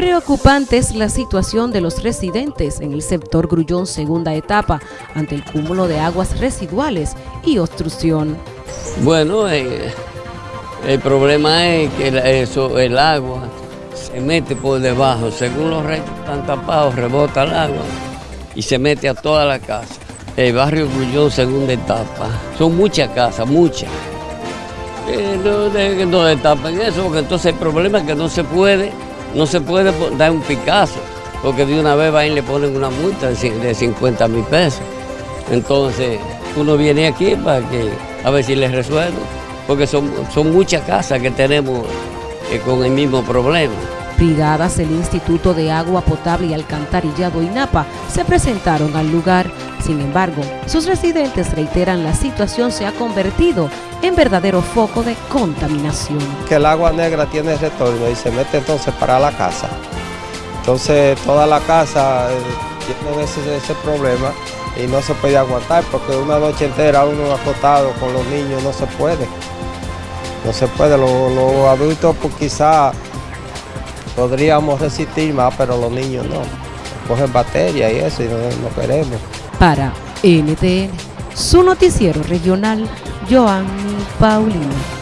Preocupante es la situación de los residentes en el sector Grullón segunda etapa ante el cúmulo de aguas residuales y obstrucción. Bueno, eh, el problema es que eso, el agua se mete por debajo, según los restos están tapados, rebota el agua y se mete a toda la casa. El barrio Grullón segunda etapa, son muchas casas, muchas. Eh, no, de, no destapen eso, porque entonces el problema es que no se puede no se puede dar un picazo, porque de una vez va y le ponen una multa de 50 mil pesos. Entonces, uno viene aquí para que a ver si les resuelvo, porque son, son muchas casas que tenemos eh, con el mismo problema. Brigadas del Instituto de Agua Potable y Alcantarillado INAPA se presentaron al lugar. Sin embargo, sus residentes reiteran la situación se ha convertido en verdadero foco de contaminación. Que el agua negra tiene retorno y se mete entonces para la casa. Entonces toda la casa eh, tiene ese, problema y no se puede aguantar porque una noche entera uno acostado con los niños no se puede. No se puede, los, adultos pues quizás podríamos resistir más, pero los niños no. Cogen batería y eso y no, no queremos. Para NTN, su noticiero regional, Joanny Paulino.